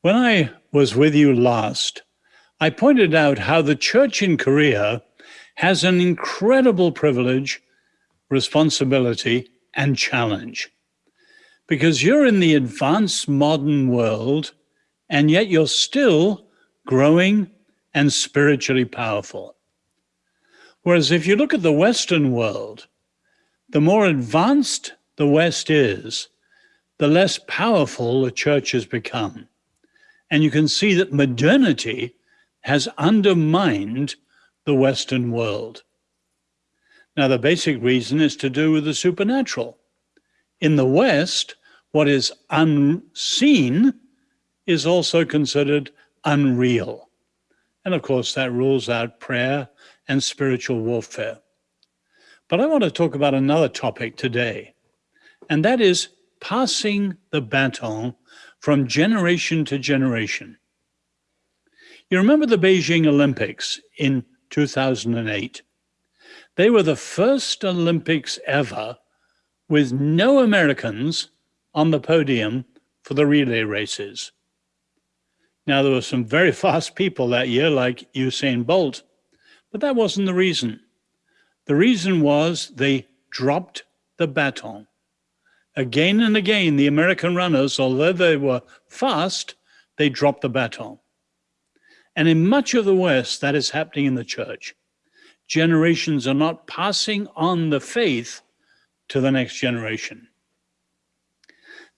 When I was with you last, I pointed out how the church in Korea has an incredible privilege, responsibility, and challenge. Because you're in the advanced modern world, and yet you're still growing and spiritually powerful. Whereas if you look at the Western world, the more advanced the West is, the less powerful the church has become. And you can see that modernity has undermined the Western world. Now, the basic reason is to do with the supernatural. In the West, what is unseen is also considered unreal. And of course, that rules out prayer and spiritual warfare. But I want to talk about another topic today, and that is passing the baton from generation to generation. You remember the Beijing Olympics in 2008? They were the first Olympics ever with no Americans on the podium for the relay races. Now, there were some very fast people that year, like Usain Bolt, but that wasn't the reason. The reason was they dropped the baton. Again and again, the American runners, although they were fast, they dropped the baton. And in much of the West, that is happening in the church. Generations are not passing on the faith to the next generation.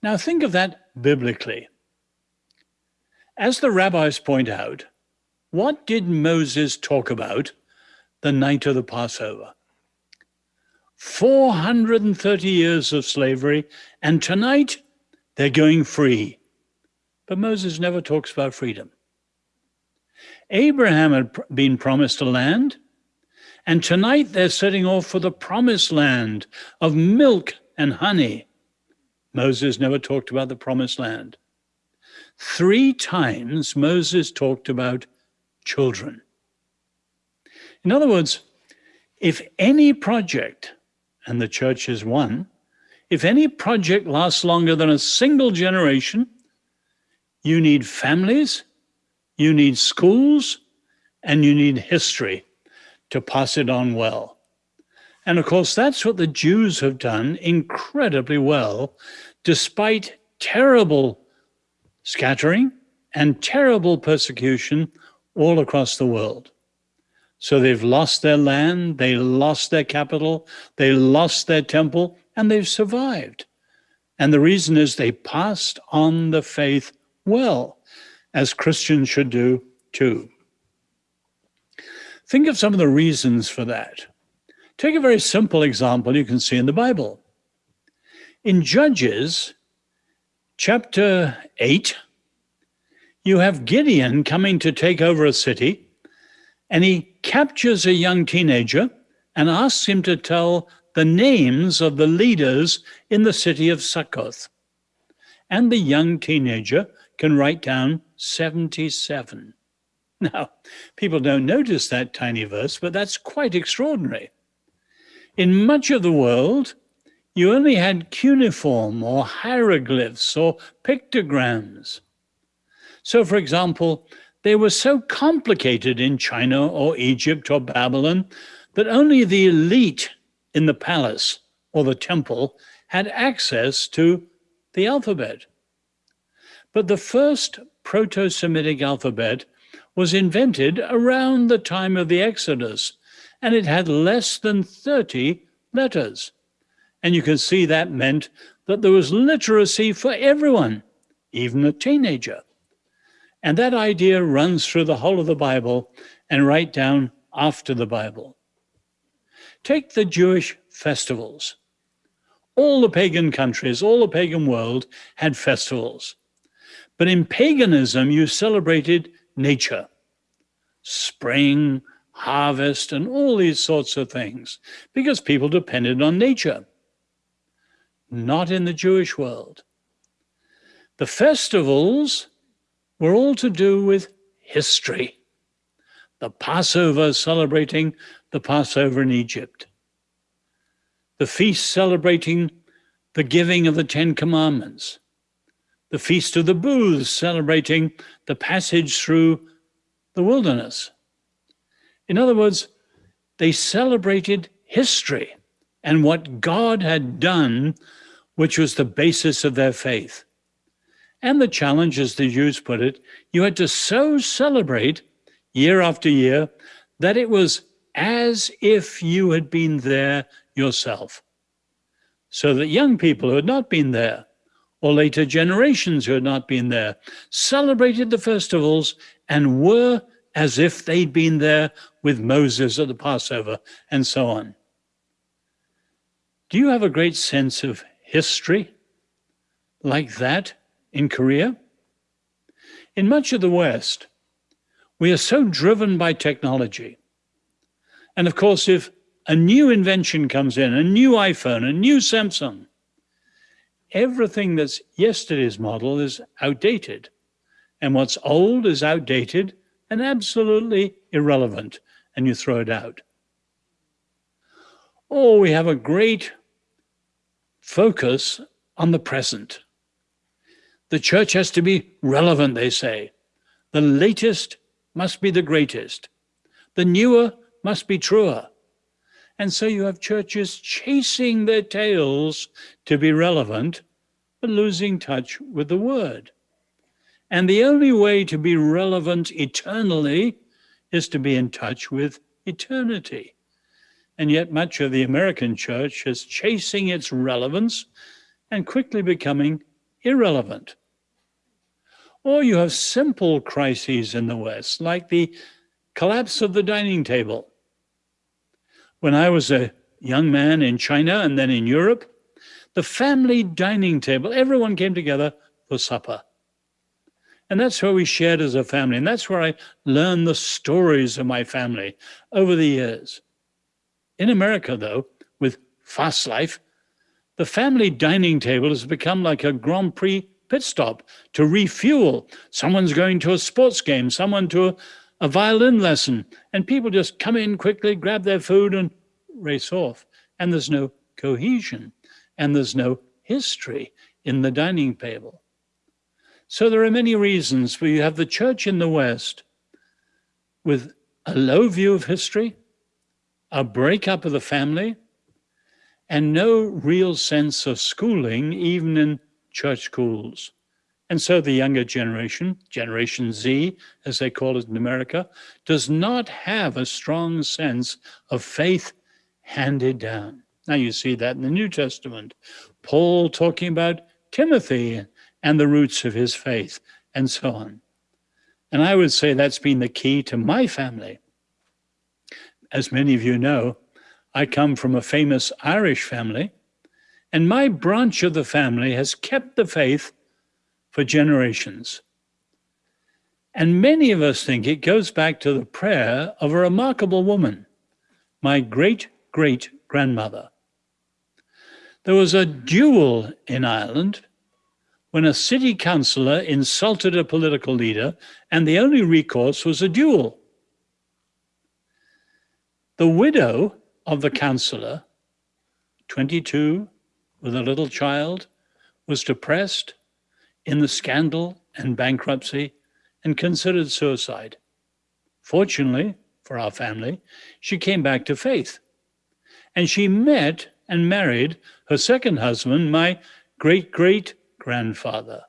Now, think of that biblically. As the rabbis point out, what did Moses talk about the night of the Passover? 430 years of slavery, and tonight they're going free. But Moses never talks about freedom. Abraham had been promised a land, and tonight they're setting off for the promised land of milk and honey. Moses never talked about the promised land. Three times Moses talked about children. In other words, if any project and the church is one, if any project lasts longer than a single generation, you need families, you need schools, and you need history to pass it on well. And of course, that's what the Jews have done incredibly well, despite terrible scattering and terrible persecution all across the world. So they've lost their land, they lost their capital, they lost their temple, and they've survived. And the reason is they passed on the faith well, as Christians should do too. Think of some of the reasons for that. Take a very simple example you can see in the Bible. In Judges chapter 8, you have Gideon coming to take over a city and he captures a young teenager and asks him to tell the names of the leaders in the city of Succoth. And the young teenager can write down 77. Now, people don't notice that tiny verse, but that's quite extraordinary. In much of the world, you only had cuneiform or hieroglyphs or pictograms. So, for example, they were so complicated in China or Egypt or Babylon that only the elite in the palace or the temple had access to the alphabet. But the first Proto Semitic alphabet was invented around the time of the Exodus, and it had less than 30 letters. And you can see that meant that there was literacy for everyone, even a teenager. And that idea runs through the whole of the Bible and right down after the Bible. Take the Jewish festivals. All the pagan countries, all the pagan world had festivals. But in paganism, you celebrated nature, spring, harvest, and all these sorts of things, because people depended on nature. Not in the Jewish world. The festivals were all to do with history. The Passover celebrating the Passover in Egypt. The feast celebrating the giving of the Ten Commandments. the Feast of the Booths, celebrating the passage through the wilderness. In other words, they celebrated history and what God had done, which was the basis of their faith. And the challenge, as the Jews put it, you had to so celebrate year after year that it was as if you had been there yourself. So that young people who had not been there, or later generations who had not been there, celebrated the festivals and were as if they'd been there with Moses at the Passover and so on. Do you have a great sense of history like that in Korea? In much of the West, we are so driven by technology. And of course, if a new invention comes in, a new iPhone, a new Samsung, everything that's yesterday's model is outdated. And what's old is outdated and absolutely irrelevant, and you throw it out. Or we have a great focus on the present. The church has to be relevant, they say. The latest must be the greatest. The newer must be truer. And so you have churches chasing their tails to be relevant, but losing touch with the word. And the only way to be relevant eternally is to be in touch with eternity. And yet much of the American church is chasing its relevance and quickly becoming irrelevant. Or you have simple crises in the West, like the collapse of the dining table. When I was a young man in China and then in Europe, the family dining table, everyone came together for supper. And that's where we shared as a family. And that's where I learned the stories of my family over the years. In America, though, with fast life, the family dining table has become like a Grand Prix pit stop to refuel. Someone's going to a sports game, someone to a, a violin lesson, and people just come in quickly, grab their food, and race off. And there's no cohesion, and there's no history in the dining table. So there are many reasons where you have the church in the West with a low view of history, a breakup of the family, and no real sense of schooling, even in church schools. And so the younger generation, Generation Z, as they call it in America, does not have a strong sense of faith handed down. Now you see that in the New Testament. Paul talking about Timothy and the roots of his faith and so on. And I would say that's been the key to my family. As many of you know, I come from a famous Irish family, and my branch of the family has kept the faith for generations. And many of us think it goes back to the prayer of a remarkable woman, my great great grandmother. There was a duel in Ireland when a city councillor insulted a political leader, and the only recourse was a duel. The widow of the councillor, 22, with a little child, was depressed in the scandal and bankruptcy and considered suicide. Fortunately for our family, she came back to faith. And she met and married her second husband, my great great grandfather.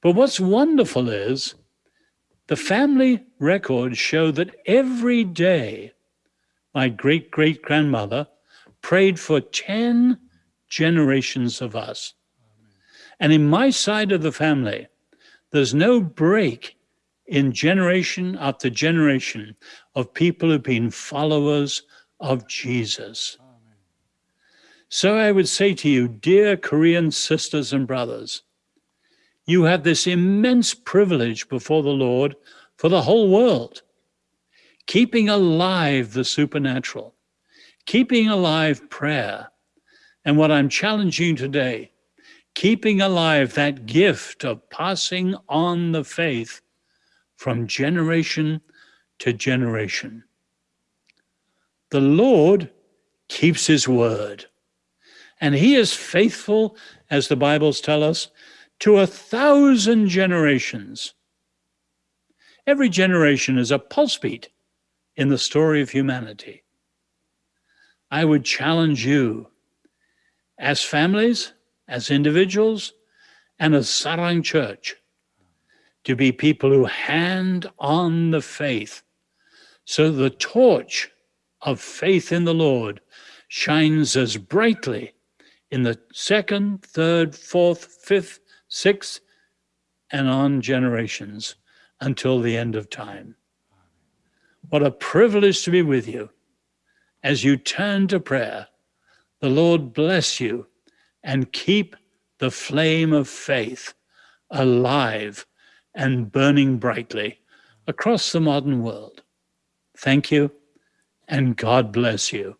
But what's wonderful is the family records show that every day my great great grandmother prayed for 10 generations of us. And in my side of the family, there's no break in generation after generation of people who've been followers of Jesus. So I would say to you, dear Korean sisters and brothers, you have this immense privilege before the Lord for the whole world, keeping alive the supernatural, keeping alive prayer, and what I'm challenging today, keeping alive that gift of passing on the faith from generation to generation. The Lord keeps his word, and he is faithful, as the Bibles tell us, to a thousand generations. Every generation is a pulse beat in the story of humanity. I would challenge you as families, as individuals, and as Sarang Church to be people who hand on the faith so the torch of faith in the Lord shines as brightly in the second, third, fourth, fifth, sixth, and on generations until the end of time. What a privilege to be with you as you turn to prayer. The Lord bless you and keep the flame of faith alive and burning brightly across the modern world. Thank you, and God bless you.